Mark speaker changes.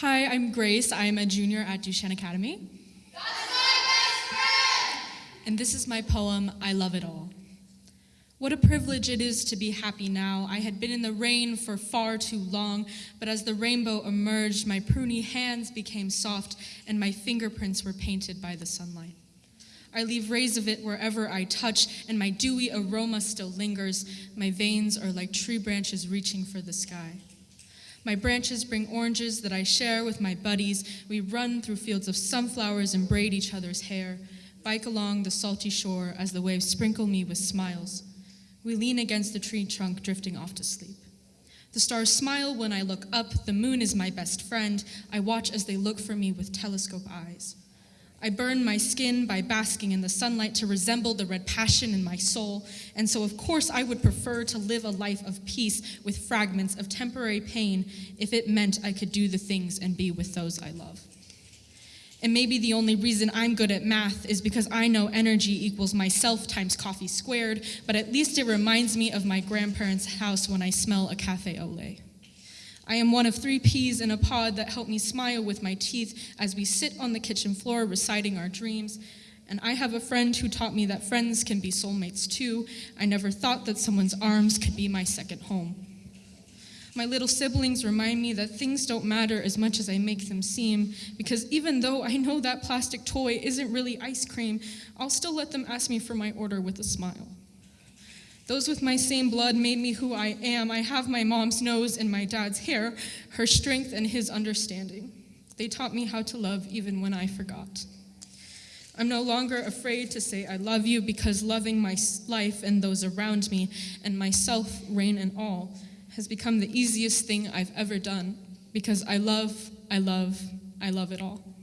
Speaker 1: Hi, I'm Grace. I'm a junior at Duchesne Academy. And this is my poem, I Love It All. What a privilege it is to be happy now. I had been in the rain for far too long, but as the rainbow emerged, my pruny hands became soft and my fingerprints were painted by the sunlight. I leave rays of it wherever I touch, and my dewy aroma still lingers. My veins are like tree branches reaching for the sky. My branches bring oranges that I share with my buddies. We run through fields of sunflowers and braid each other's hair, bike along the salty shore as the waves sprinkle me with smiles. We lean against the tree trunk, drifting off to sleep. The stars smile when I look up. The moon is my best friend. I watch as they look for me with telescope eyes. I burn my skin by basking in the sunlight to resemble the red passion in my soul, and so of course I would prefer to live a life of peace with fragments of temporary pain if it meant I could do the things and be with those I love. And maybe the only reason I'm good at math is because I know energy equals myself times coffee squared, but at least it reminds me of my grandparents' house when I smell a cafe au lait. I am one of three peas in a pod that help me smile with my teeth as we sit on the kitchen floor reciting our dreams. And I have a friend who taught me that friends can be soulmates too. I never thought that someone's arms could be my second home. My little siblings remind me that things don't matter as much as I make them seem, because even though I know that plastic toy isn't really ice cream, I'll still let them ask me for my order with a smile. Those with my same blood made me who I am. I have my mom's nose and my dad's hair, her strength and his understanding. They taught me how to love even when I forgot. I'm no longer afraid to say I love you because loving my life and those around me and myself, rain and all, has become the easiest thing I've ever done because I love, I love, I love it all.